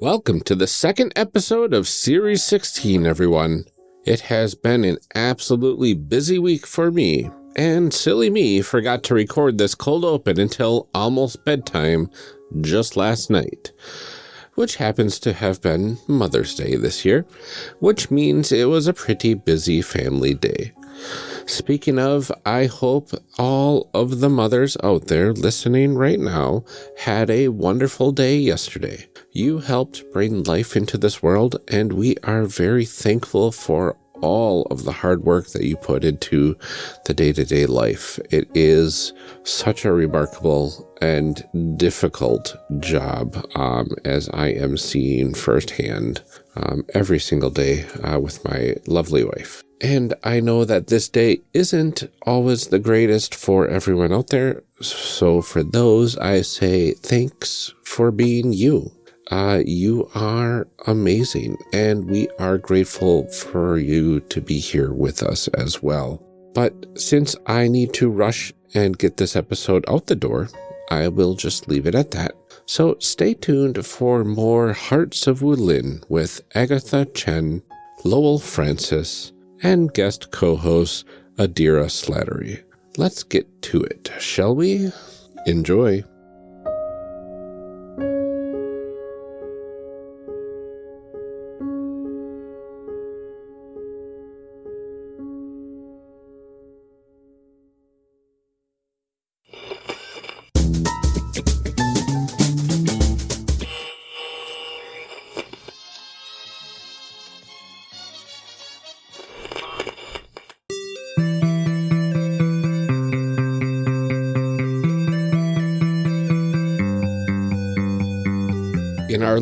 Welcome to the second episode of Series 16, everyone. It has been an absolutely busy week for me, and silly me forgot to record this cold open until almost bedtime just last night, which happens to have been Mother's Day this year, which means it was a pretty busy family day. Speaking of, I hope all of the mothers out there listening right now had a wonderful day yesterday. You helped bring life into this world, and we are very thankful for all of the hard work that you put into the day-to-day -day life. It is such a remarkable and difficult job um, as I am seeing firsthand um, every single day uh, with my lovely wife. And I know that this day isn't always the greatest for everyone out there. So for those, I say thanks for being you. Uh, you are amazing, and we are grateful for you to be here with us as well. But since I need to rush and get this episode out the door, I will just leave it at that. So stay tuned for more Hearts of Wulin with Agatha Chen, Lowell Francis, and guest co-host Adira Slattery. Let's get to it, shall we? Enjoy.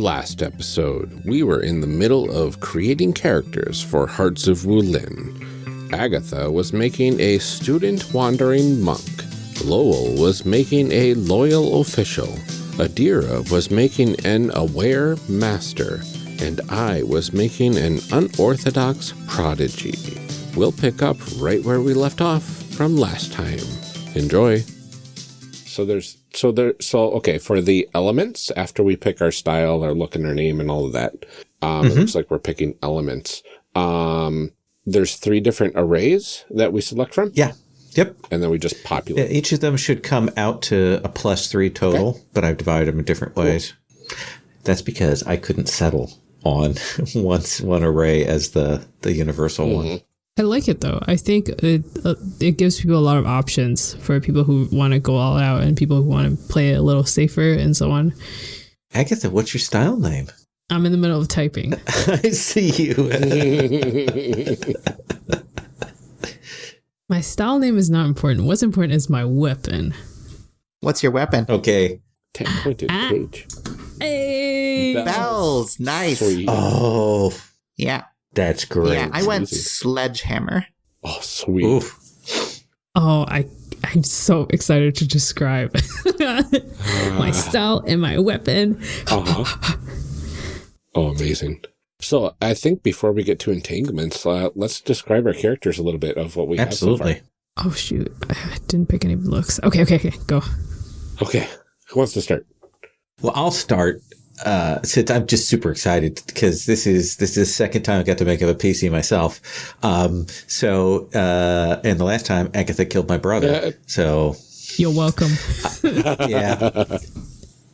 Last episode, we were in the middle of creating characters for Hearts of Wulin. Agatha was making a student wandering monk. Lowell was making a loyal official. Adira was making an aware master. And I was making an unorthodox prodigy. We'll pick up right where we left off from last time. Enjoy. So there's so there so okay for the elements after we pick our style, our look, and our name, and all of that. Um, mm -hmm. It mm-hmm. looks like we're picking elements. Um, there's three different arrays that we select from. Yeah. Yep. And then we just populate. Yeah, each of them should come out to a plus three total, okay. but I've divided them in different ways. Cool. That's because I couldn't settle on once one array as the the universal mm -hmm. one. I like it though. I think it uh, it gives people a lot of options for people who want to go all out and people who want to play it a little safer and so on. Agatha, what's your style name? I'm in the middle of typing. I see you. my style name is not important. What's important is my weapon. What's your weapon? Okay. Ten pointed ah. cage. Hey. Bells. Bells. Nice. Sweet. Oh. Yeah. That's great. Yeah, I went sledgehammer. Oh, sweet. Oof. Oh, I I'm so excited to describe my style and my weapon. Uh -huh. Oh, amazing. So I think before we get to entanglements, uh, let's describe our characters a little bit of what we Absolutely. have so far. Oh shoot, I didn't pick any looks. Okay, okay, okay, go. Okay, who wants to start? Well, I'll start uh, since I'm just super excited because this is this is the second time I got to make up a PC myself. Um, so uh, and the last time Agatha killed my brother. So you're welcome. uh, yeah.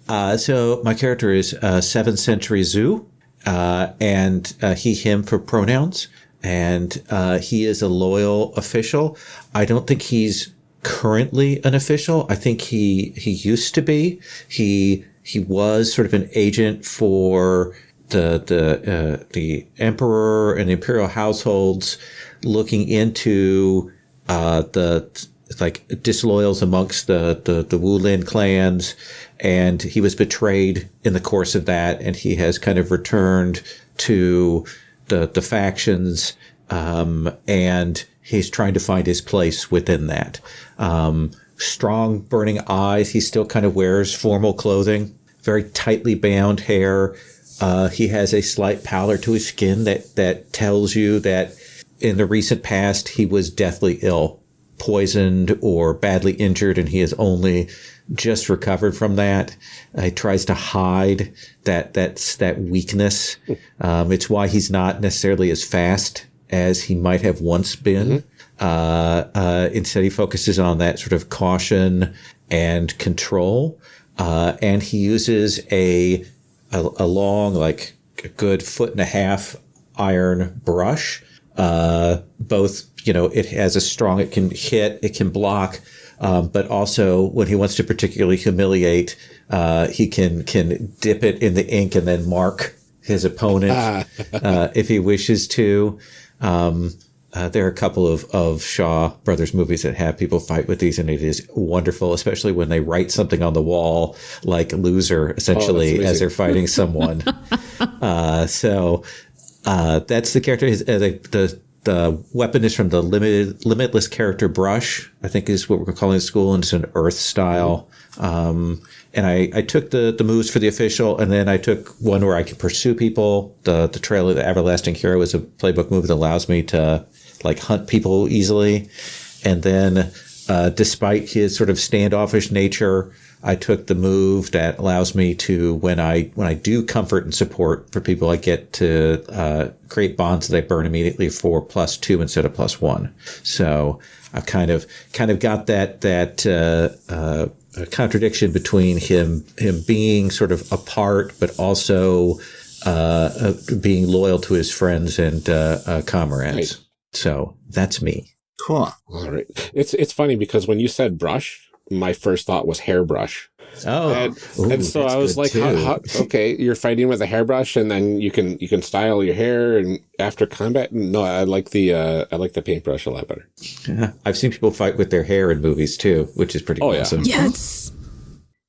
Uh, so my character is uh, seventh century Zoo, uh, and uh, he him for pronouns, and uh, he is a loyal official. I don't think he's currently an official. I think he he used to be. He he was sort of an agent for the the uh, the emperor and the imperial households, looking into uh, the like disloyals amongst the the, the Wulin clans, and he was betrayed in the course of that, and he has kind of returned to the the factions, um, and he's trying to find his place within that. Um, strong burning eyes. He still kind of wears formal clothing, very tightly bound hair. Uh, he has a slight pallor to his skin that, that tells you that in the recent past he was deathly ill, poisoned or badly injured, and he has only just recovered from that. Uh, he tries to hide that that's that weakness. Um, it's why he's not necessarily as fast as he might have once been. Uh, uh, instead, he focuses on that sort of caution and control. Uh, and he uses a, a a long, like a good foot and a half iron brush. Uh, both, you know, it has a strong, it can hit, it can block, um, but also when he wants to particularly humiliate, uh, he can can dip it in the ink and then mark his opponent uh, if he wishes to. Um, uh, there are a couple of, of Shaw Brothers movies that have people fight with these, and it is wonderful, especially when they write something on the wall like loser, essentially, amazing. as they're fighting someone. uh, so uh, that's the character. His, uh, the, the the weapon is from the limited limitless character brush. I think is what we're calling it school, and it's an Earth style. Um, and I, I took the, the moves for the official, and then I took one where I could pursue people. The the Trail of the Everlasting Hero is a playbook move that allows me to like hunt people easily. And then, uh, despite his sort of standoffish nature, I took the move that allows me to when I when I do comfort and support for people, I get to uh, create bonds that I burn immediately for plus two instead of plus one. So I've kind of kind of got that that uh, uh, contradiction between him him being sort of apart, but also uh, uh, being loyal to his friends and uh, comrades. Right. So that's me. Cool. All right. It's it's funny because when you said brush, my first thought was hairbrush. Oh, and, Ooh, and so I was like, how, too. how, okay, you're fighting with a hairbrush, and then you can you can style your hair, and after combat, no, I like the uh, I like the paintbrush a lot better. Yeah. I've seen people fight with their hair in movies too, which is pretty Oh, yeah. Yes.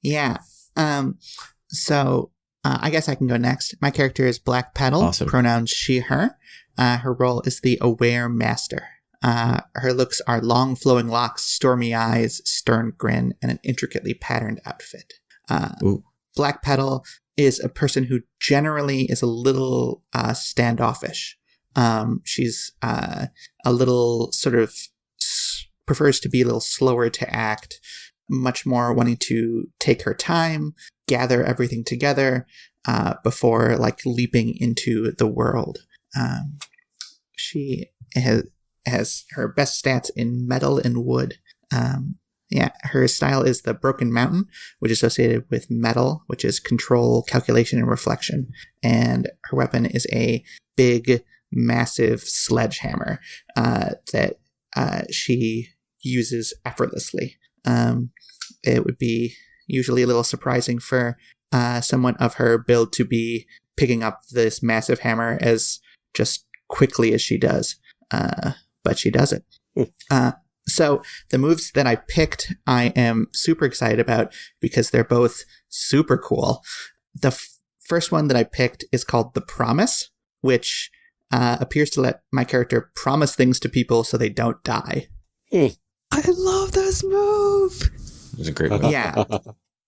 Yeah. Um. So uh, I guess I can go next. My character is Black Petal. Awesome. Pronouns she her. Uh, her role is the aware master. Uh, her looks are long flowing locks, stormy eyes, stern grin, and an intricately patterned outfit. Uh, Black Petal is a person who generally is a little uh, standoffish. Um, she's uh, a little sort of s- prefers to be a little slower to act, much more wanting to take her time, gather everything together uh, before like leaping into the world. Um, she has has her best stats in metal and wood. Um, yeah, her style is the Broken Mountain, which is associated with metal, which is control, calculation, and reflection. And her weapon is a big, massive sledgehammer uh, that uh, she uses effortlessly. Um, it would be usually a little surprising for uh, someone of her build to be picking up this massive hammer as just quickly as she does. Uh, but she does it. Hmm. Uh, so the moves that I picked, I am super excited about because they're both super cool. The f- first one that I picked is called the Promise, which uh, appears to let my character promise things to people so they don't die. I love this move. It was a great one. Yeah.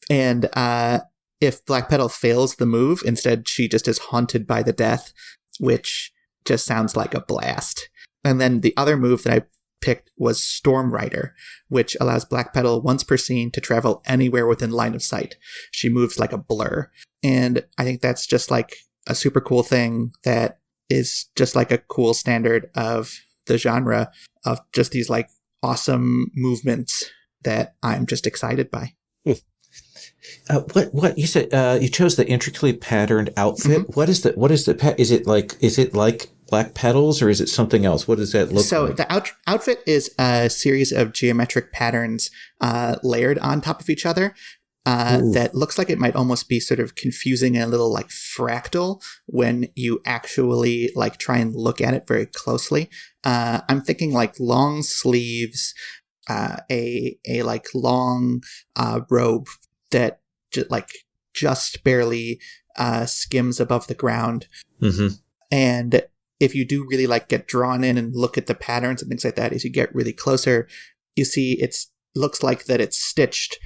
And uh, if Black Petal fails the move, instead she just is haunted by the death, which just sounds like a blast. And then the other move that I picked was Storm Rider, which allows Black Petal once per scene to travel anywhere within line of sight. She moves like a blur. And I think that's just like a super cool thing that is just like a cool standard of the genre of just these like awesome movements that I'm just excited by. Hmm. Uh, what what you said? Uh, you chose the intricately patterned outfit. What is the what is the pa- is it like is it like black petals or is it something else? What does that look so like? the out- outfit is a series of geometric patterns uh, layered on top of each other. Uh, that looks like it might almost be sort of confusing and a little like fractal when you actually like try and look at it very closely. Uh, I'm thinking like long sleeves, uh, a a like long uh, robe that ju- like just barely uh, skims above the ground, hmm and if you do really like get drawn in and look at the patterns and things like that, as you get really closer, you see it's looks like that it's stitched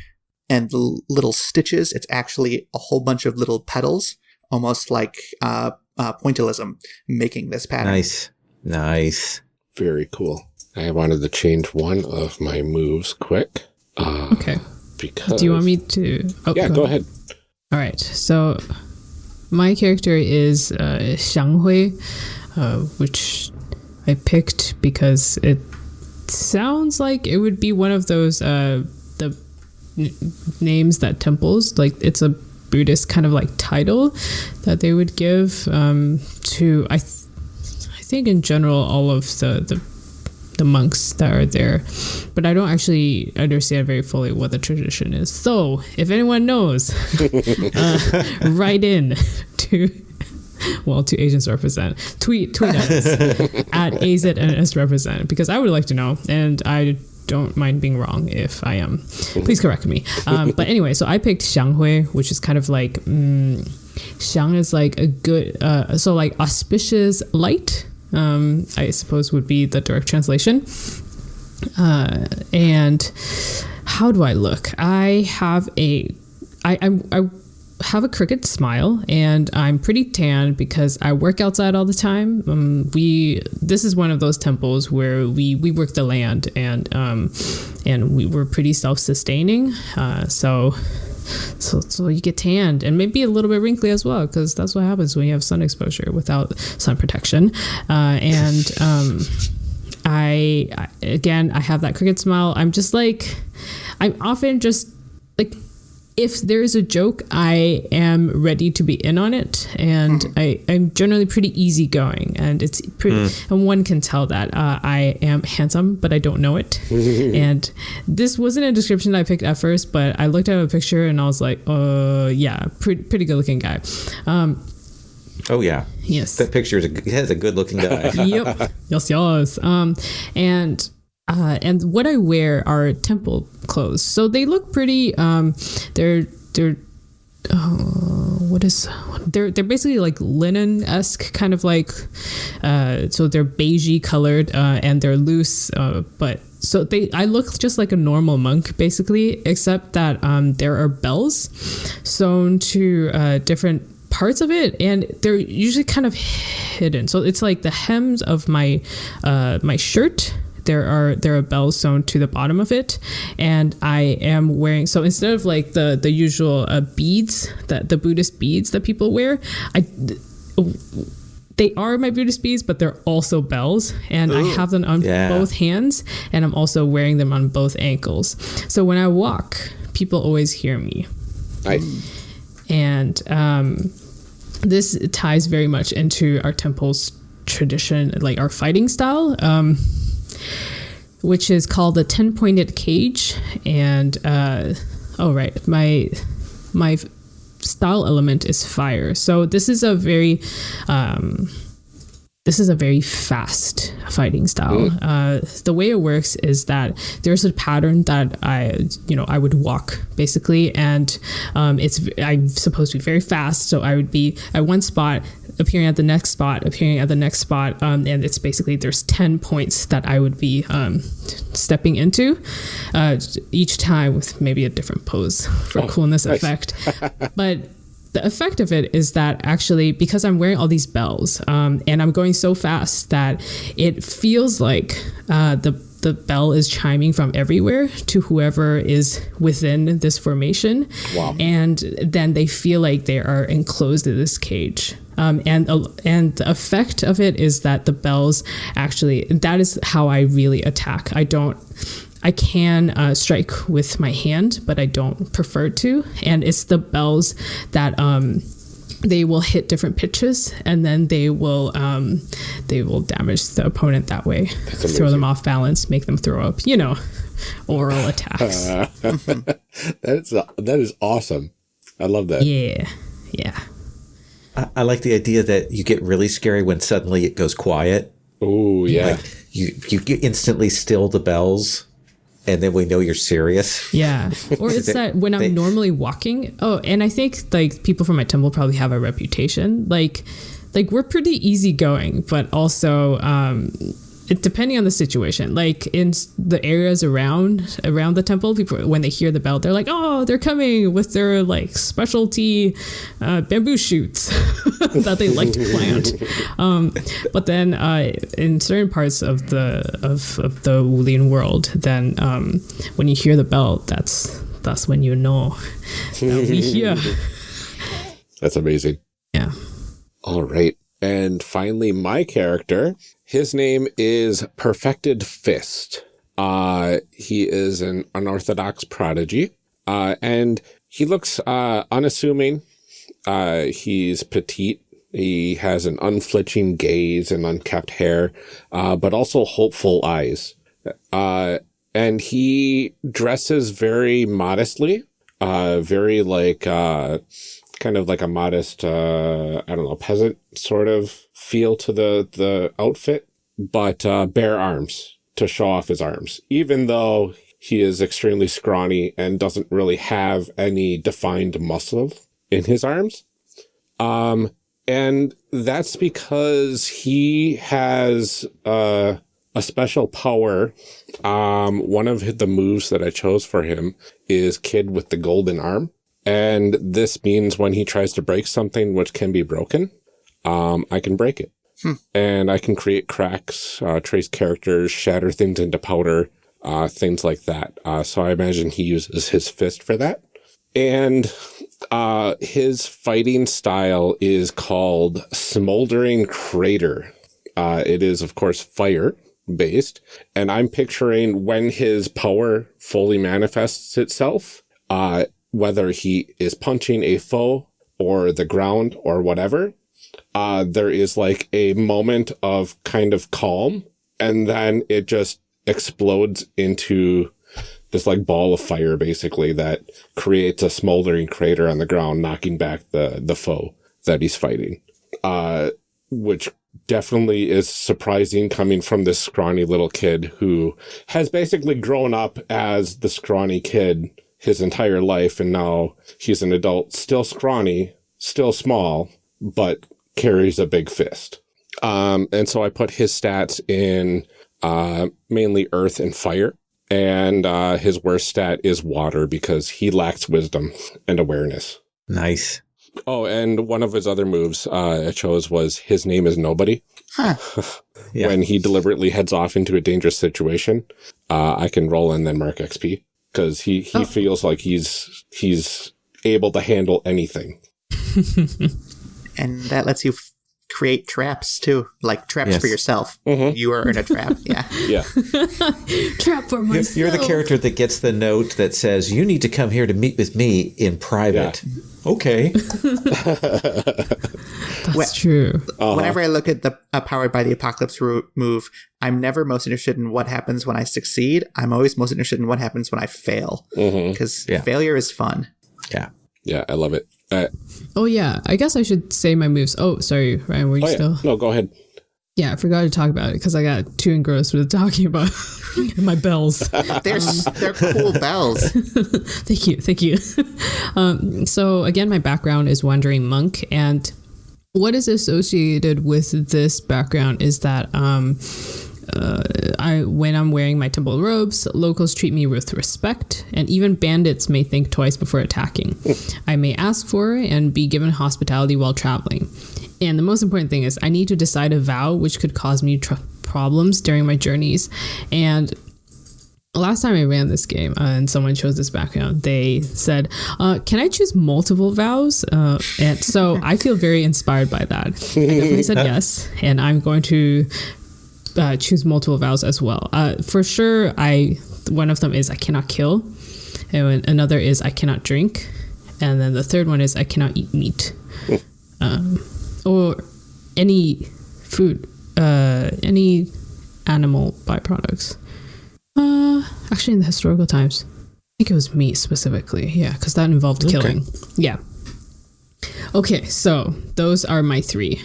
and the l- little stitches, it's actually a whole bunch of little petals, almost like uh, uh, pointillism making this pattern. Nice, nice. Very cool. I wanted to change one of my moves quick. Uh, Okay. Because Do you want me to? Oh, Yeah, go ahead. All right. So my character is uh, Xiang Hui, uh, which I picked because it sounds like it would be one of those uh, the n- names that temples like it's a Buddhist kind of like title that they would give um, to I. Th- I think in general all of the the the monks that are there, but I don't actually understand very fully what the tradition is. So, if anyone knows, uh, write in to well to Asians represent tweet tweet at us at AZNS represent because I would like to know, and I don't mind being wrong if I am. Please correct me. Um, but anyway, so I picked Xianghui, which is kind of like mm, Xiang is like a good, uh, so like auspicious light. Um, I suppose would be the direct translation. Uh, and how do I look? I have a, I, I'm, I have a crooked smile and I'm pretty tan because I work outside all the time. Um, we this is one of those temples where we we work the land and um, and we were pretty self sustaining. Uh, so. So, so you get tanned and maybe a little bit wrinkly as well because that's what happens when you have sun exposure without sun protection. Uh, and um, I, again, I have that cricket smile. I'm just like, I'm often just like, if there is a joke, I am ready to be in on it, and I, I'm generally pretty easygoing, and it's pretty, and one can tell that uh, I am handsome, but I don't know it. and this wasn't a description I picked at first, but I looked at a picture and I was like, uh, yeah, pretty, pretty good looking guy. Um, Oh yeah, yes. that picture is a, has a good looking guy. yep. Yes, yes. Um, and uh, and what I wear are temple clothes, so they look pretty. Um, they're they're. Uh, what is they're they're basically like linen esque kind of like uh so they're beigey colored uh and they're loose uh but so they I look just like a normal monk basically except that um there are bells sewn to uh different parts of it and they're usually kind of hidden so it's like the hems of my uh my shirt there are there are bells sewn to the bottom of it. And i am wearing so instead of like the the usual uh, beads that the buddhist beads that people wear i they are my buddhist beads but they're also bells. And i have them on Yeah. both hands and i'm also wearing them on both ankles. So when i walk people always hear me. Nice. and um, this ties very much into our temple's tradition, like our fighting style, um, which is called the ten pointed cage. And uh, oh right, my my style element is fire. So this is a very um, this is a very fast fighting style. Uh, the way it works is that there's a pattern that I, you know, I would walk basically, and um, it's I'm supposed to be very fast. So I would be at one spot, appearing at the next spot, appearing at the next spot, um, and it's basically there's ten points that I would be um, stepping into uh, each time with maybe a different pose for coolness nice. effect. but the effect of it is that actually because i'm wearing all these bells um, and i'm going so fast that it feels like uh, the the bell is chiming from everywhere to whoever is within this formation Wow. and then they feel like they are enclosed in this cage um, and uh, and the effect of it is that the bells actually that is how I really attack. I don't. I can uh, strike with my hand, but I don't prefer to. And it's the bells that um, they will hit different pitches, and then they will um, they will damage the opponent that way, throw them off balance, make them throw up. You know, oral attacks. That's that is awesome. I love that. yeah, yeah. I, I like the idea that you get really scary when suddenly it goes quiet. Oh yeah. Like you, you get instantly still the bells, and then we know you're serious. Yeah. Or it's that when I'm they- normally walking. Oh, and I think like people from my temple probably have a reputation. Like like we're pretty easygoing, but also um it, depending on the situation, like in the areas around around the temple, people when they hear the bell, they're like, "Oh, they're coming with their like specialty uh, bamboo shoots that they like to plant." Um, but then uh, in certain parts of the of, of the Wulin world, then um, when you hear the bell, that's that's when you know I'll be here. That's amazing. Yeah. All right. And finally, my character, his name is Perfected Fist. Uh, he is an unorthodox prodigy. Uh, and he looks, uh, unassuming. Uh, he's petite. He has an unflinching gaze and unkept hair, uh, but also hopeful eyes. Uh, and he dresses very modestly, uh, very like, uh, kind of like a modest, uh, I don't know, peasant sort of feel to the, the outfit, but, uh, bare arms to show off his arms, even though he is extremely scrawny and doesn't really have any defined muscle in his arms. Um, and that's because he has, uh, a special power. Um, one of the moves that I chose for him is Kid with the Golden Arm. And this means when he tries to break something which can be broken, um, I can break it. And I can create cracks, uh, trace characters, shatter things into powder, uh, things like that. Uh, so I imagine he uses his fist for that. And uh, his fighting style is called Smoldering Crater. Uh, it is, of course, fire based. And I'm picturing when his power fully manifests itself, uh, whether he is punching a foe or the ground or whatever, uh, there is like a moment of kind of calm and then it just explodes into this like ball of fire basically that creates a smoldering crater on the ground, knocking back the, the foe that he's fighting. Uh, which definitely is surprising coming from this scrawny little kid who has basically grown up as the scrawny kid his entire life. And now he's an adult, still scrawny, still small, but carries a big fist. Um, and so I put his stats in, uh, mainly earth and fire. And, uh, his worst stat is water because he lacks wisdom and awareness. Nice. Oh, and one of his other moves uh, I chose was his name is nobody. Huh. Yeah. When he deliberately heads off into a dangerous situation, uh, I can roll and then mark XP because he he Oh. feels like he's he's able to handle anything. And that lets you create traps too, like traps Yes. for yourself. Mhm. You are in a trap. Yeah. Yeah, Trap for You're, myself. you're the character that gets the note that says, You need to come here to meet with me in private. Okay. That's true. Uh-huh. Whenever I look at the uh, powered by the apocalypse ro- move, I'm never most interested in what happens when I succeed. I'm always most interested in what happens when I fail Mhm. because Yeah. failure is fun. Yeah. yeah, I love it. Uh, Oh yeah, I guess I should say my moves. Oh, sorry, Ryan, were you oh yeah, still? no, go ahead. Yeah, I forgot to talk about it because I got too engrossed with talking about my bells. They're s- they're cool bells. thank you, thank you. um, so again, my background is wandering monk, and what is associated with this background is that um, uh, I when I'm wearing my temple robes, locals treat me with respect, and even bandits may think twice before attacking. I may ask for and be given hospitality while traveling. And the most important thing is, I need to decide a vow which could cause me tr- problems during my journeys. And last time I ran this game uh, and someone chose this background, they said, uh, "Can I choose multiple vows?" Uh, and so I feel very inspired by that. I definitely said yes, and I'm going to uh, choose multiple vows as well. Uh, for sure, I one of them is I cannot kill, and another is I cannot drink, and then the third one is I cannot eat meat, um, or any food, uh, any animal byproducts. Uh, actually, in the historical times, I think it was meat specifically. Yeah, because that involved killing. Yeah. Okay, so those are my three.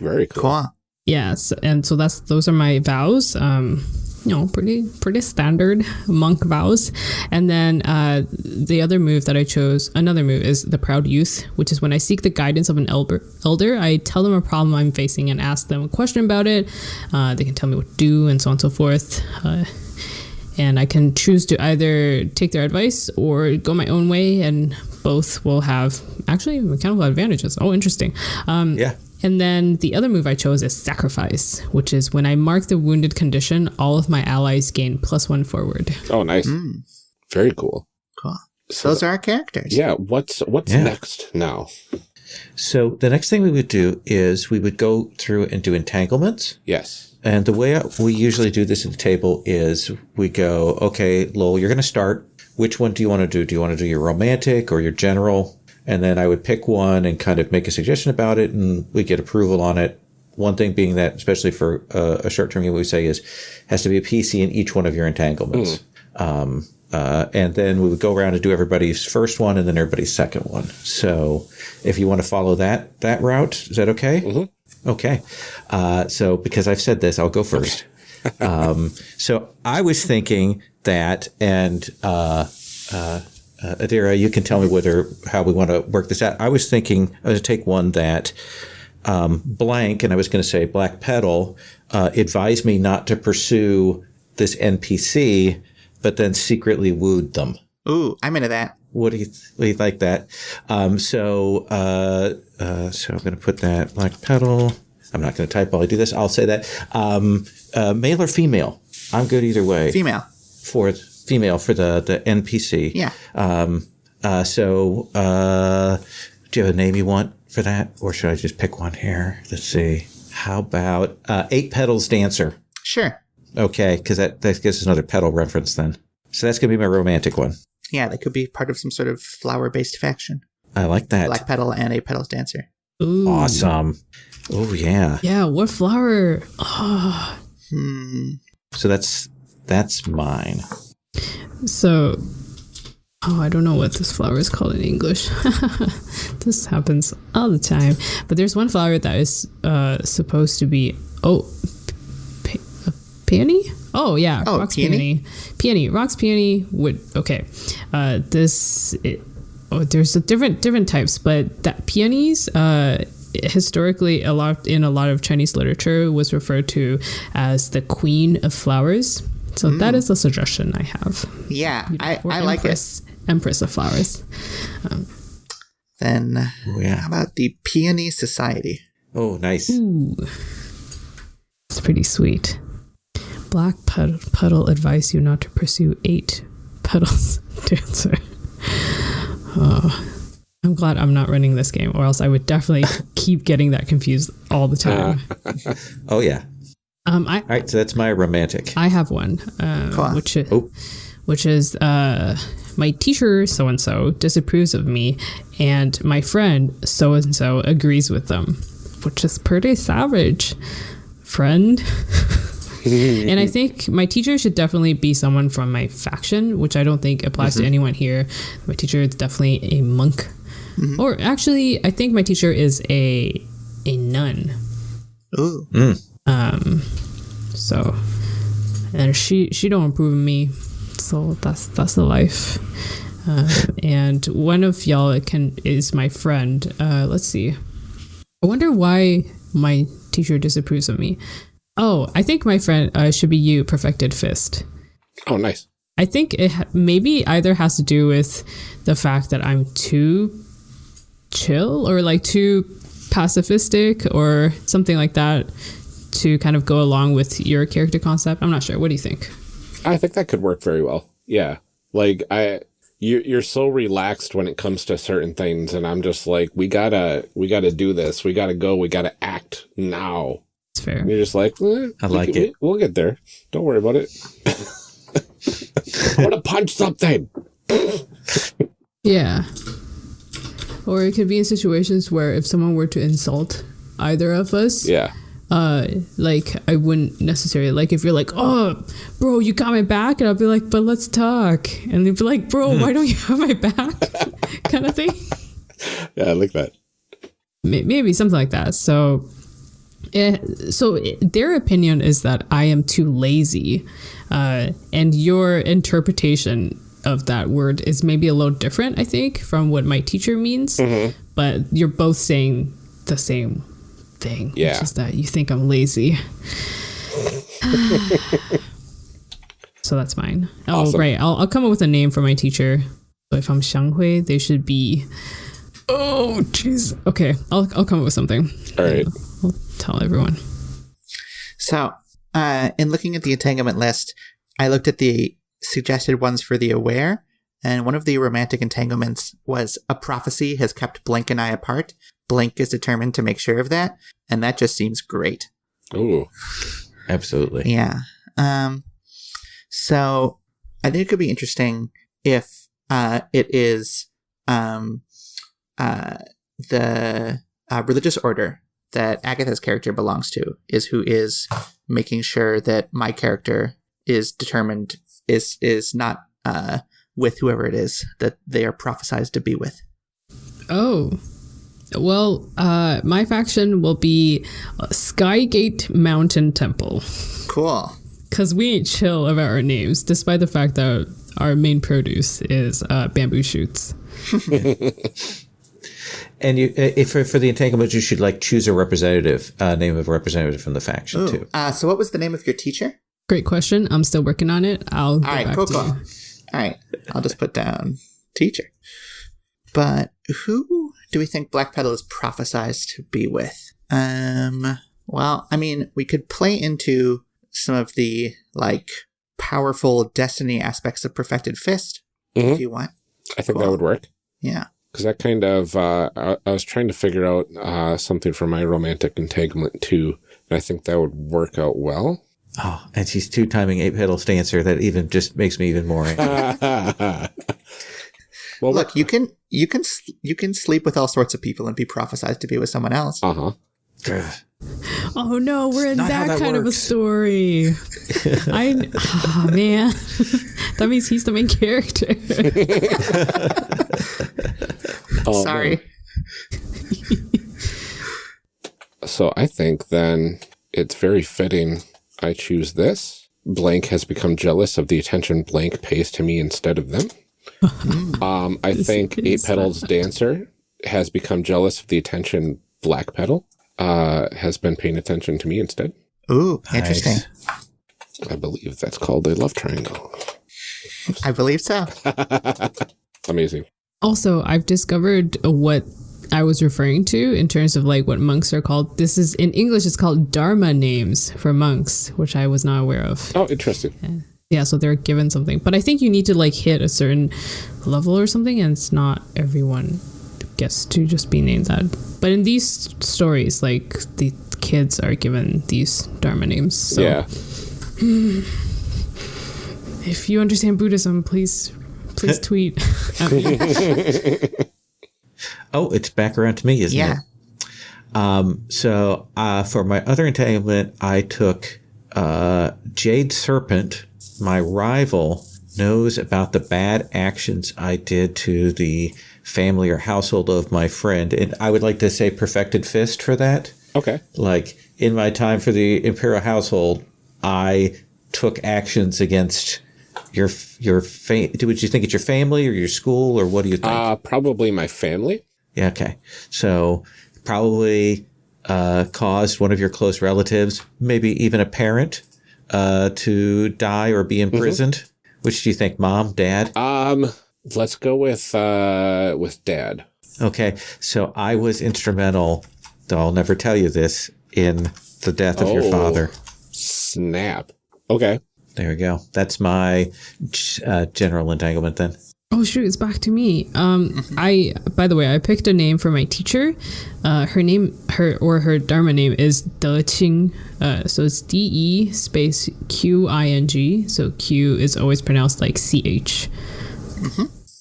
Very cool. Cool. Yes, and so that's those are my vows. Um, you know, pretty pretty standard monk vows. And then uh, the other move that I chose, another move is the proud youth, which is when I seek the guidance of an elder. Elder, I tell them a problem I'm facing and ask them a question about it. Uh, they can tell me what to do and so on and so forth. Uh, and I can choose to either take their advice or go my own way, and both will have actually mechanical advantages. Oh, interesting. Um, Yeah. And then the other move I chose is Sacrifice, which is when I mark the wounded condition, all of my allies gain plus one forward. Oh, nice. Hmm. Very cool. Cool. So, Those are our characters. yeah, what's what's Yeah. next now? So the next thing we would do is we would go through and do entanglements. Yes. And the way we usually do this at the table is we go, okay, Lowell, you're going to start. Which one do you want to do? Do you want to do your romantic or your general? And then I would pick one and kind of make a suggestion about it, and we get approval on it. One thing being that, especially for uh, a short term game, we say is has to be a PC in each one of your entanglements. Um, uh, and then we would go around and do everybody's first one and then everybody's second one. So if you want to follow that that route, is that okay? Okay. Uh, so because I've said this, I'll go first. um, so I was thinking that, and uh, uh, Adira, you can tell me whether how we want to work this out. I was thinking I was to take one that um, blank, and I was going to say Black Petal uh, advised me not to pursue this NPC, but then secretly wooed them. Ooh, I'm into that. What do you, what do you like that? Um, so, uh, uh, so I'm going to put that black petal. I'm not going to type while I do this. I'll say that um, uh, male or female. I'm good either way Female. for female for the the NPC. Yeah. Um, uh, so, uh, do you have a name you want for that, or should I just pick one here? Let's see. How about uh, Eight Petals Dancer? Sure. Okay, because that that gives us another pedal reference then. So that's going to be my romantic one. Yeah, that could be part of some sort of flower based faction. I like that. Black Petal and a Petals Dancer. Ooh. Awesome. Oh yeah. Yeah, what flower? Oh, Hmm. So that's that's mine. So, oh, I don't know what this flower is called in English. this happens all the time. But there's one flower that is uh, supposed to be oh, pe- a peony. Oh yeah, Oh, rocks peony? peony. Peony, rocks peony would okay. Uh, this it, oh, there's a different different types, but that peonies uh, historically a lot in a lot of Chinese literature was referred to as the queen of flowers. So that mm. is a suggestion I have. Yeah, I, Or I like it. Empress, Empress of flowers. Um, then Oh yeah. how about the Peony Society? Oh nice. Ooh, it's pretty sweet. Black puddle, puddle advise you not to pursue eight petals dancer. Oh, I'm glad I'm not running this game, or else I would definitely keep getting that confused all the time. Oh yeah. Um, I All right. So that's my romantic. I have one, uh, Cool. which is, Oh. which is uh, my teacher so and so disapproves of me, and my friend so and so agrees with them, which is pretty savage, friend. and I think my teacher should definitely be someone from my faction, which I don't think applies to anyone here. My teacher is definitely a monk, or actually, I think my teacher is a a nun. Ooh. Um, so, and she she don't approve of me, so that's that's the life. Uh, and one of y'all can is my friend. Uh, let's see. I wonder why my teacher disapproves of me. Oh, I think my friend uh, should be you, Perfected Fist. Oh, nice. I think it ha- maybe either has to do with the fact that I'm too chill or like too pacifistic or something like that to kind of go along with your character concept. I'm not sure. What do you think? I think that could work very well. Yeah. Like I you you're so relaxed when it comes to certain things and I'm just like we got to we got to do this. We got to go. We got to act now. It's fair. And you're just like, eh, I like can- it. we- We'll get there. Don't worry about it. I want to punch something. Yeah. Or it could be in situations where if someone were to insult either of us, Yeah. Uh, like I wouldn't necessarily like if you're like, oh, bro, you got my back, and I'll be like, but let's talk, and they'd be like, bro, why don't you have my back, kind of thing. Yeah, I like that. Maybe something like that. So, eh, so it- their opinion is that I am too lazy, uh, and your interpretation of that word is maybe a little different. I think from what my teacher means, but you're both saying the same thing, Yeah. which is that you think I'm lazy. so that's mine. Oh, Awesome. right. I'll, I'll come up with a name for my teacher. So if I'm Xianghui, they should be. Oh, jeez. Okay, I'll I'll come up with something. All right. I'll tell everyone. So, uh, in looking at the entanglement list, I looked at the suggested ones for the aware, and one of the romantic entanglements was a prophecy has kept Blink and I apart. Blink is determined to make sure of that, and that just seems great. Ooh. Absolutely. Yeah. Um, so I think it could be interesting if uh, it is um, uh, the uh, religious order that Agatha's character belongs to is who is making sure that my character is determined is is not uh, with whoever it is that they are prophesized to be with. Oh. Well, uh, my faction will be uh, Skygate Mountain Temple. Cool. Because we ain't chill about our names, despite the fact that our main produce is uh, bamboo shoots. And you, uh, if for, for the entanglement, you should like choose a representative, uh, name of a representative from the faction too. Uh, so what was the name of your teacher? Great question. I'm still working on it. I'll get All right, back cool, to cool. you. All right, I'll just put down teacher. But who do we think Black Petal is prophesized to be with? Um, well, I mean, we could play into some of the like powerful destiny aspects of Perfected Fist Mhm. if you want. I think Cool. that would work. Yeah. Because that kind of, uh, I, I was trying to figure out uh, something for my romantic entanglement too. And I think that would work out well. Oh, and she's two timing eight petals dancer. That even just makes me even more. angry. well, Look, you can you can you can sleep with all sorts of people and be prophesized to be with someone else. uh huh. Ugh. Oh no, we're in that, that kind of a story. I, oh man, that means he's the main character. Oh, Sorry. So I think then it's very fitting I choose this. Blank has become jealous of the attention Blank pays to me instead of them. um, I think Eight Petals Dancer has become jealous of the attention Black Petal uh, has been paying attention to me instead. Ooh, interesting. Nice. I believe that's called a love triangle. I believe so. Amazing. Also, I've discovered what I was referring to in terms of like what monks are called. This is in English, it's called Dharma names for monks, which I was not aware of. Oh, interesting. Yeah, so they're given something, but I think you need to like hit a certain level or something, and it's not everyone gets to just be named that. But in these stories, like the kids are given these Dharma names. So yeah. if you understand Buddhism, please please tweet. Oh, it's back around to me, isn't Yeah. it? Um, so uh, for my other entanglement, I took uh, Jade Serpent. My rival knows about the bad actions I did to the family or household of my friend, and I would like to say perfected fist for that. Okay. Like in my time for the imperial household, I took actions against your your fa- Would you think it's your family or your school or what do you think? Uh, probably my family. Yeah, okay. So probably uh, caused one of your close relatives, maybe even a parent, uh, to die or be imprisoned. Which do you think, mom, dad? Um, let's go with uh with dad. Okay, so I was instrumental, though I'll never tell you this, in the death of your Oh. father. Snap. Okay. There we go. That's my uh, general entanglement then. Oh shoot, it's back to me. Um, I by the way, I picked a name for my teacher. Uh, her name, her or her Dharma name is De Qing. Uh, so it's D E space Q I N G. So Q is always pronounced like C H.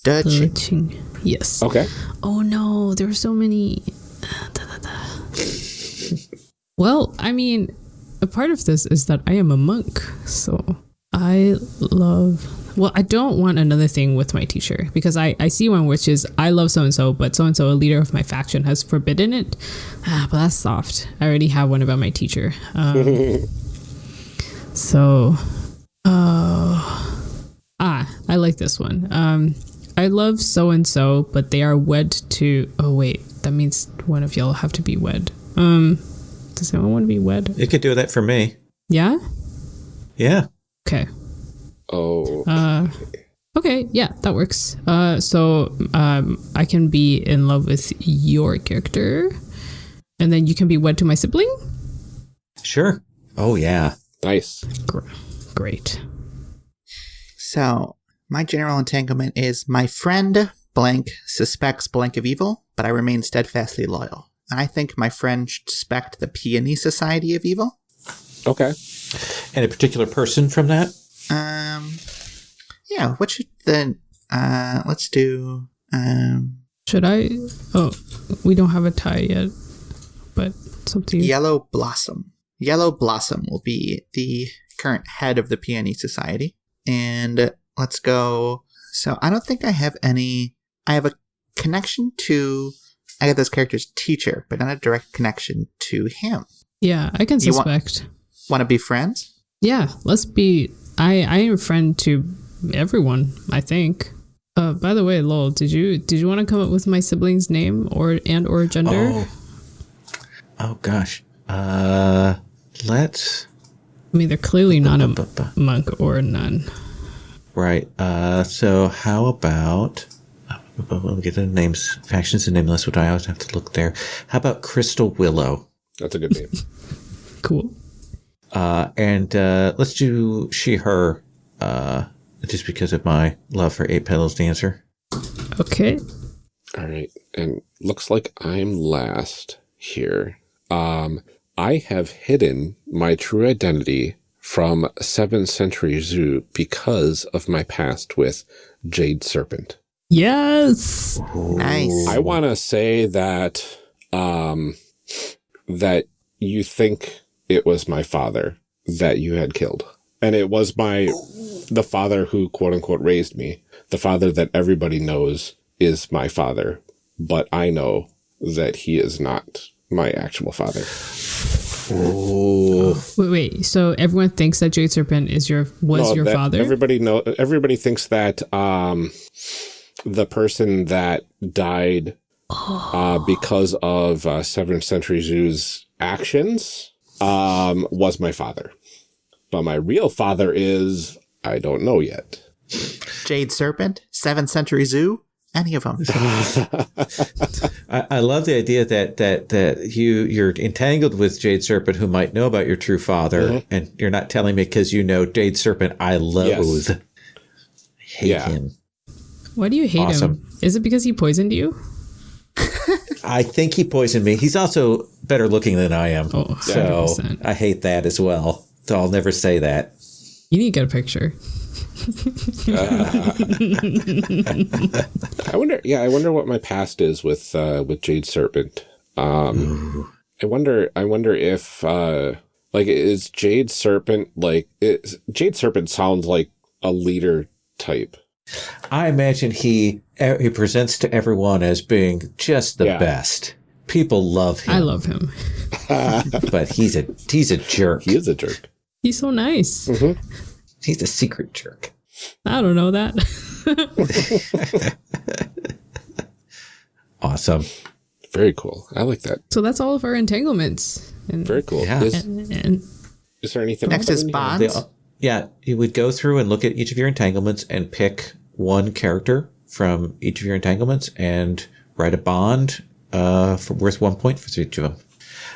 Dutch. De Qing. Yes. Okay. Oh no, there were so many. Da, da, da. well, I mean, a part of this is that I am a monk, so I love. Well, I don't want another thing with my teacher because I, I see one which is I love so and so, but so and so, a leader of my faction, has forbidden it. Ah, but that's soft. I already have one about my teacher. Um, so, uh, ah, I like this one. Um, I love so and so, but they are wed to. Oh wait, that means one of y'all have to be wed. Um, does anyone want to be wed? You could do that for me. Yeah. Yeah. Okay. Oh. Uh, okay. Yeah, that works. Uh, so um, I can be in love with your character, and then you can be wed to my sibling. Sure. Oh, yeah. Nice. Gr- great. So My general entanglement is my friend blank suspects blank of evil, but I remain steadfastly loyal. And I think my friend should suspect the Peony Society of evil. Okay. And a particular person from that? Um, yeah. What should the? Uh, let's do. Um, Should I? Oh, we don't have a tie yet, but it's up to you. Yellow Blossom. Yellow Blossom will be the current head of the Peony Society. And let's go. So I don't think I have any. I have a connection to Agatha's character's teacher, but not a direct connection to him. Yeah, I can You want- suspect. Want to be friends? Yeah, let's be. I I am a friend to everyone. I think. Uh, by the way, Lowell, did you did you want to come up with my sibling's name or and or gender? Oh. Oh gosh. Uh let's I mean, they're clearly not a monk or a nun. Right. Uh so how about let me get the names factions and nameless, which I always have to look there. How about Crystal Willow? That's a good name. Cool. Uh and uh let's do she her uh just because of my love for Eight Petals Dancer. Okay. All right. And looks like I'm last here. Um, I have hidden my true identity from 7th Century Zhu because of my past with Jade Serpent. Yes. Nice. I want to say that um, that you think it was my father that you had killed. And it was my the father who quote unquote raised me. The father that everybody knows is my father, but I know that he is not my actual father. Oh Wait, wait. So everyone thinks that Jade Serpent is your was No, your that- father? Everybody know everybody thinks that um the person that died uh because of uh, Seventh Century Zhu's actions um was my father. But my real father is I don't know yet. Jade Serpent, 7th Century Zhu, any of them. I, I love the idea that that that you you're entangled with Jade Serpent, who might know about your true father, and you're not telling me because you know Jade Serpent. I loathe, Yes. hate Yeah. him. Why do you hate Awesome. him? Is it because he poisoned you? I think he poisoned me. He's also better looking than I am, Oh, so 100%. I hate that as well. So I'll never say that. You need to get a picture. I wonder yeah, I wonder what my past is with uh with Jade Serpent. Um I wonder I wonder if uh like is Jade Serpent like is, Jade Serpent sounds like a leader type. I imagine he he presents to everyone as being just the Yeah. best. People love him, I love him. but he's a he's a jerk. He is a jerk. He's so nice. Mm-hmm. He's a secret jerk. I don't know that. Awesome. Very cool. I like that. so that's all of our entanglements. And, Very cool. Yeah. Is, and, and is there anything Next else is that? Bonds. They- yeah, you would go through and look at each of your entanglements and pick one character from each of your entanglements and write a bond uh, for worth one point for each of them.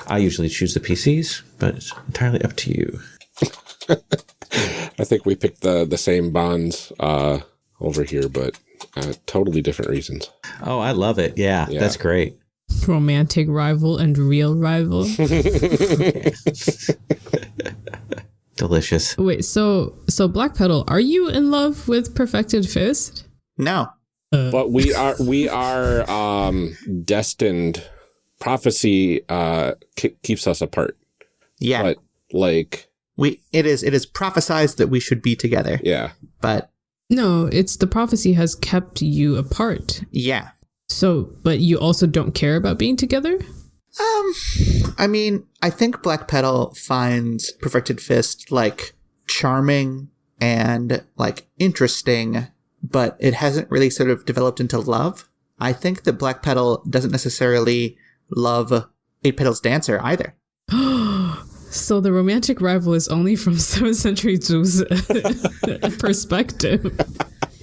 I usually choose the PCs, but it's entirely up to you. I think we picked the the same bonds uh over here, but uh, totally different reasons. Oh, I love it. Yeah, Yeah. that's great. romantic rival and real rival. Delicious. Wait, so so Black Petal, are you in love with Perfected Fist? No. But we are we are um destined. Prophecy uh ke- keeps us apart. Yeah. But like we it is it is prophesized that we should be together. yeah. But No, it's the prophecy has kept you apart. yeah. So, but you also don't care about being together? Um, I mean, I think Black Petal finds Perfected Fist like charming and like interesting, but it hasn't really sort of developed into love. I think that Black Petal doesn't necessarily love Eight Petals Dancer either. So the romantic rival is only from 7th century Zhu's perspective,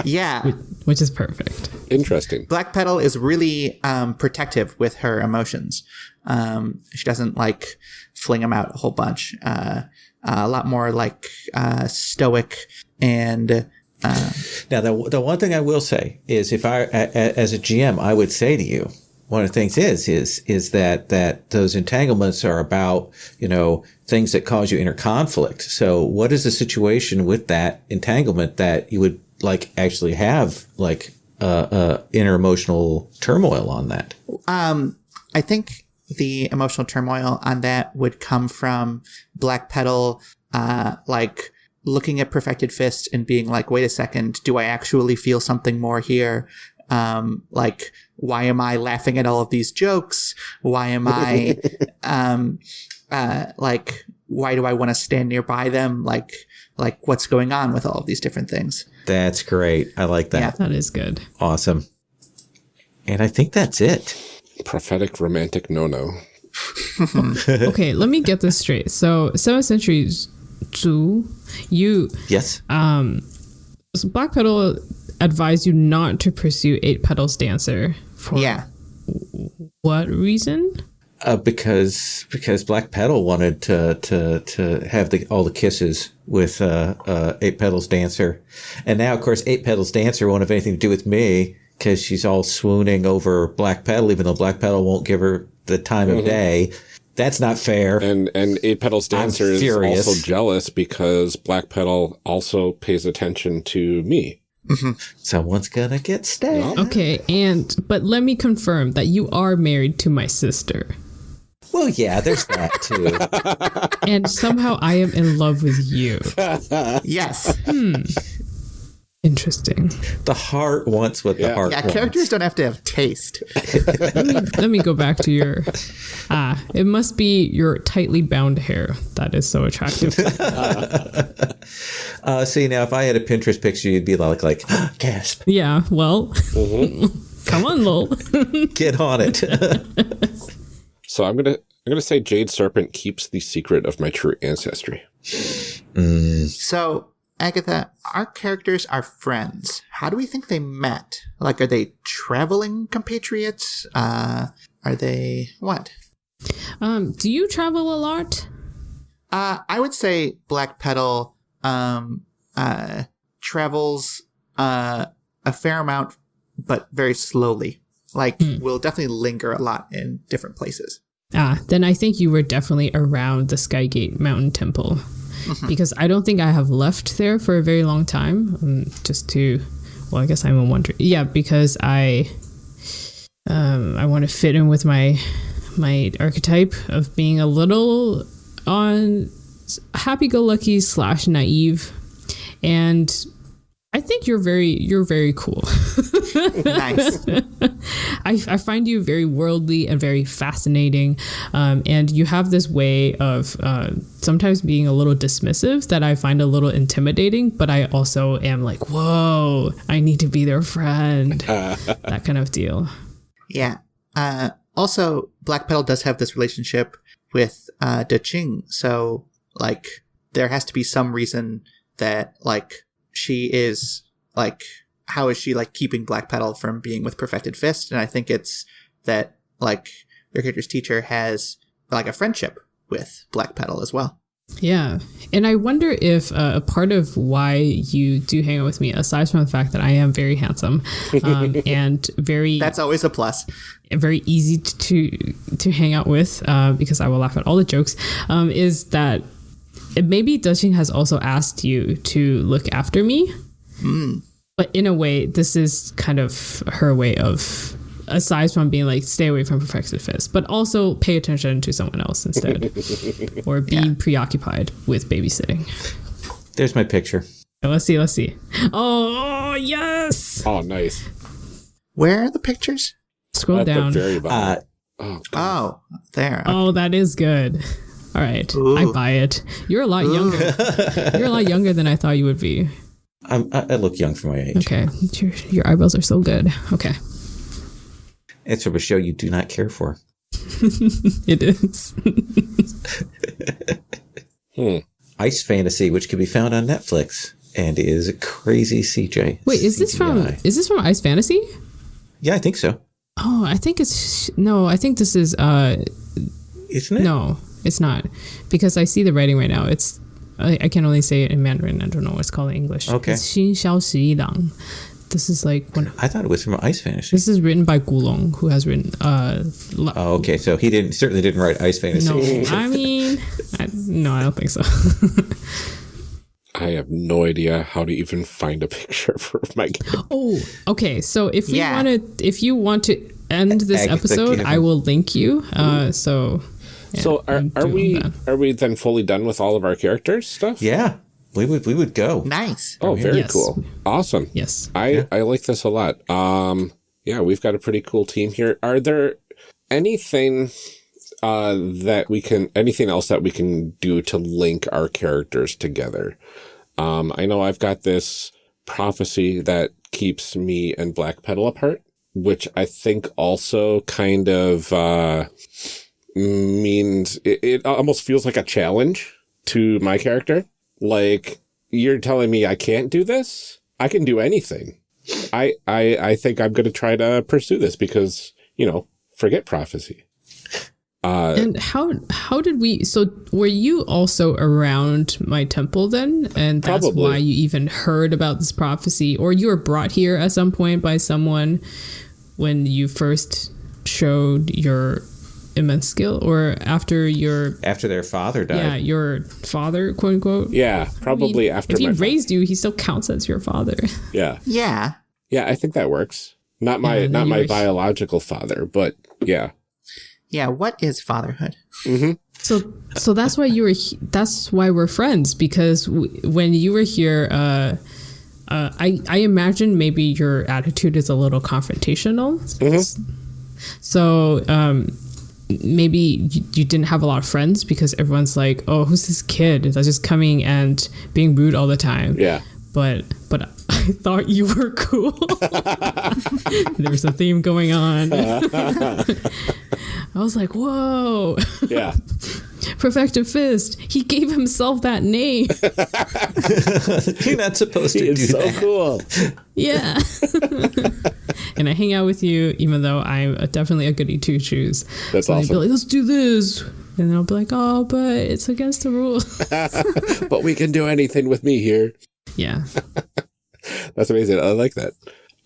Yeah. which is perfect. Interesting. Black Petal is really um, protective with her emotions. Um, she doesn't like fling them out a whole bunch. Uh, a lot more like uh, stoic and Now, the, the one thing I will say is, if I, as a GM, I would say to you, one of the things is is is that that those entanglements are about you know things that cause you inner conflict. So, what is the situation with that entanglement that you would like actually have like uh, uh, inner emotional turmoil on that? Um, I think the emotional turmoil on that would come from Black Petal, uh, like looking at Perfected Fist and being like, wait a second, do I actually feel something more here? Um, like, why am I laughing at all of these jokes? Why am I, um, uh, like, why do I want to stand nearby them? Like, like what's going on with all of these different things? That's great. I like that. Yeah. That is good. Awesome. And I think that's it. Prophetic romantic no no. Okay, let me get this straight. So, seventh century Zhu, you Yes. Um, so Black Petal advised you not to pursue Eight Petals Dancer. For Yeah. what reason? Uh, because because Black Petal wanted to to to have the all the kisses with uh, uh, Eight Petals Dancer, and now of course Eight Petals Dancer won't have anything to do with me because she's all swooning over Black Petal, even though Black Petal won't give her the time of day. That's not fair. And and Eight Petals Dancer is furious. also jealous because Black Petal also pays attention to me. Mm-hmm. Someone's gonna get stabbed. Okay, and but let me confirm that you are married to my sister. Well, yeah, there's that too. And somehow I am in love with you. Yes. Hmm. Interesting. the heart wants what the heart Yeah. wants. Yeah, characters don't have to have taste. Let me go back to your ah, it must be your tightly bound hair that is so attractive. Uh, see, now if I had a Pinterest picture, you'd be like, like, gasp, yeah, well, come on, Lowell. get on it. So I'm gonna I'm gonna say Jade Serpent keeps the secret of my true ancestry. So, Agatha, our characters are friends. How do we think they met? Like, are they traveling compatriots? Uh, are they what? Um, do you travel a lot? Uh, I would say Black Petal um, uh, travels uh, a fair amount, but very slowly. Like, will definitely linger a lot in different places. Ah, then I think you were definitely around the Skygate Mountain Temple. Because I don't think I have left there for a very long time. Um, just to, well, I guess I'm a wonder. Yeah, because I, um, I want to fit in with my, my archetype of being a little on happy-go-lucky slash naive, and I think you're very, you're very cool. Nice. I, I find you very worldly and very fascinating. Um, and you have this way of uh, sometimes being a little dismissive that I find a little intimidating, but I also am like, whoa, I need to be their friend. that kind of deal. Yeah. Uh, also, Black Petal does have this relationship with uh, De Ching, so like there has to be some reason that like she is like how is she like keeping Black Petal from being with Perfected Fist? And I think it's that like your character's teacher has like a friendship with Black Petal as well. Yeah. And I wonder if uh, a part of why you do hang out with me, aside from the fact that I am very handsome um, and very That's always a plus. very easy to to hang out with uh, because I will laugh at all the jokes. Um, is that maybe Dutching has also asked you to look after me, but in a way, this is kind of her way of. Aside from being like, stay away from Perfected Fist, but also pay attention to someone else instead, or be preoccupied with babysitting. There's my picture. Let's see, let's see. Oh yes! Oh, nice. Where are the pictures? Scroll At down. the very bottom. Uh, oh, Oh, there. Oh, that is good. All right, I buy it. You're a lot younger. You're a lot younger than I thought you would be. I'm, I I look young for my age. Okay, your, your eyebrows are so good. Okay, It's from a show you do not care for. it is. hmm. Ice Fantasy, which can be found on Netflix and is a crazy CJ. Wait, is this from is this from Ice Fantasy? Yeah, I think so. Oh, I think it's no. I think this is uh Isn't it? no, it's not because I see the writing right now. It's I, I can only say it in Mandarin. I don't know what's called in English. Okay. It's Xin Xiao Shi Dang. This is like when I thought it was from Ice Fantasy. This is written by Gulong, who has written. Uh, oh, okay. So he didn't certainly didn't write Ice Fantasy. No, I mean, I, no, I don't think so. I have no idea how to even find a picture for my game. Oh, okay. So if you want to, if you want to end this Agatha episode, Kevin. I will link you. Uh, so yeah, So are, are we that. are we then fully done with all of our characters stuff? Yeah, we would we would go. Nice. Oh, very Yes. cool. Awesome. Yes. I I like this a lot. Um yeah, we've got a pretty cool team here. Are there anything uh that we can anything else that we can do to link our characters together? Um I know I've got this prophecy that keeps me and Black Petal apart, which I think also kind of uh means it, it almost feels like a challenge to my character. Like you're telling me I can't do this? I can do anything. I I I think I'm going to try to pursue this because, you know, forget prophecy. Uh And how how did we? So were you also around my temple then, and that's Probably. why you even heard about this prophecy, or you were brought here at some point by someone when you first showed your immense skill, or after your After their father died. yeah your father quote unquote. yeah, probably I mean, after if he my fa- raised you, he still counts as your father. Yeah. Yeah. Yeah, I think that works. Not my Yeah, not my were- biological father, but yeah. Yeah. What is fatherhood? So so that's why you were. he- That's why we're friends because w- when you were here, uh, uh, I I imagine maybe your attitude is a little confrontational. So um, maybe you, you didn't have a lot of friends because everyone's like, oh, who's this kid that's just coming and being rude all the time. Yeah. But but I thought you were cool. There's a theme going on. Uh-huh. I was like, whoa. Yeah. Perfected Fist. He gave himself that name. You're not supposed to do It's so that. cool. yeah. And I hang out with you, even though I'm a, definitely a goody two shoes. That's so I'd be awesome. like, let's do this. And I'll be like, oh, but it's against the rules. But we can do anything with me here. yeah. That's amazing. I like that.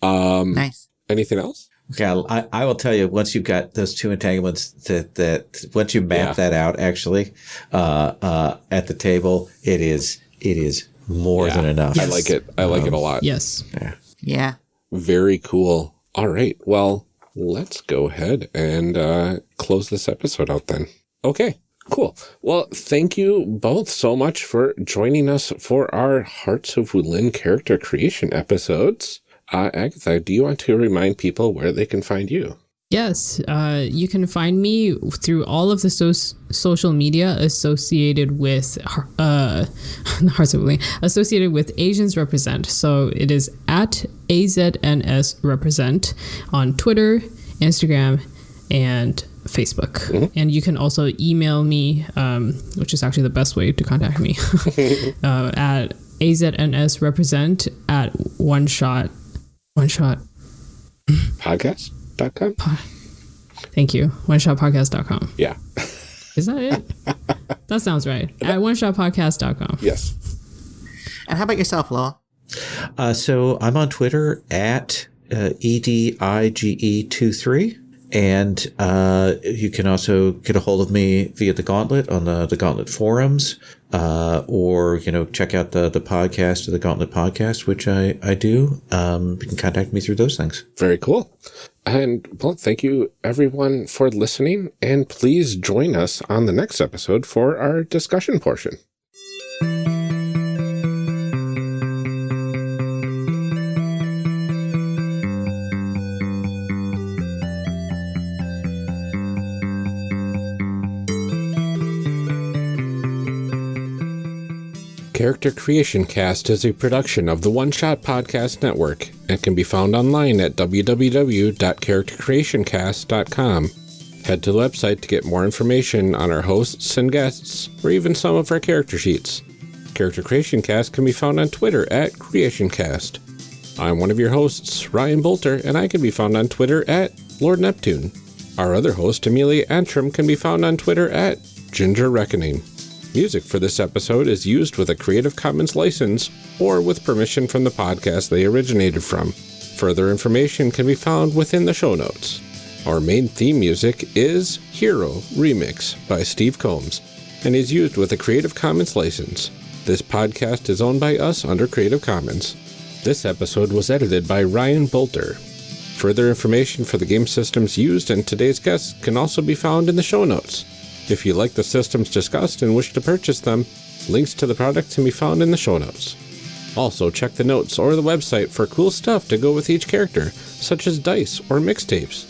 Um Nice. anything else? Yeah, I, I will tell you once you've got those two entanglements that that once you map Yeah. that out actually uh, uh, at the table, it is it is more Yeah. than enough. I like it. I like it a lot. Yes. Yeah. Yeah. Very cool. All right. Well, let's go ahead and uh, close this episode out then. Okay. Cool. Well, thank you both so much for joining us for our Hearts of Wulin character creation episodes. Uh, Agatha, do you want to remind people where they can find you? Yes, uh, you can find me through all of the so- social media associated with uh, Hearts of associated with Asians Represent. So it is at AZNS Represent on Twitter, Instagram, and Facebook. And you can also email me, um, which is actually the best way to contact me, uh, at AZNS Represent at one shot, one shot Podcast.com? Thank you. OneShotPodcast.com. Yeah. Is that it? that sounds right. At OneShotPodcast.com. Yes. And how about yourself, Lowell? Uh, so I'm on Twitter at uh, EDIGE23. And uh, you can also get a hold of me via the Gauntlet on the, the Gauntlet forums, uh, or you know check out the the podcast of the Gauntlet podcast, which I I do. Um, you can contact me through those things. Very cool. And well, thank you everyone for listening. And please join us on the next episode for our discussion portion. Character Creation Cast is a production of the One Shot Podcast Network and can be found online at www.charactercreationcast.com. Head to the website to get more information on our hosts and guests, or even some of our character sheets. Character Creation Cast can be found on Twitter at CreationCast. I'm one of your hosts, Ryan Boelter, and I can be found on Twitter at Lord Neptune. Our other host, Amelia Antrim, can be found on Twitter at Ginger Reckoning. Music for this episode is used with a Creative Commons license or with permission from the podcast they originated from. Further information can be found within the show notes. Our main theme music is Hero Remix by Steve Combs and is used with a Creative Commons license. This podcast is owned by us under Creative Commons. This episode was edited by Ryan Boelter. Further information for the game systems used and today's guests can also be found in the show notes. If you like the systems discussed and wish to purchase them, links to the products can be found in the show notes. Also, check the notes or the website for cool stuff to go with each character, such as dice or mixtapes.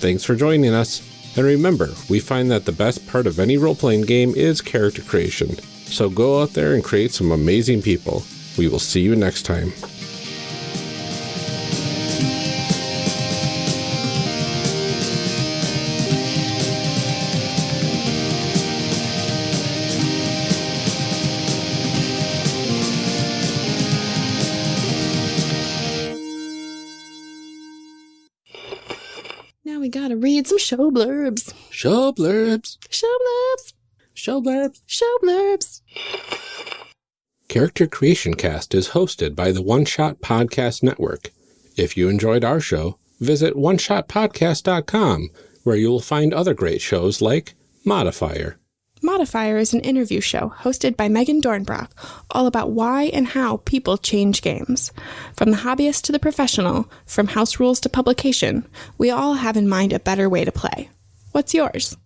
Thanks for joining us, and remember, we find that the best part of any role playing game is character creation. So go out there and create some amazing people. We will see you next time. Show blurbs. Show blurbs. Show blurbs. Show blurbs. Show blurbs. Character Creation Cast is hosted by the One Shot Podcast Network. If you enjoyed our show, visit oneshotpodcast.com, where you will find other great shows like Modifier. Modifier is an interview show hosted by Meghan Dornbrack, all about why and how people change games. From the hobbyist to the professional, from house rules to publication, we all have in mind a better way to play. What's yours?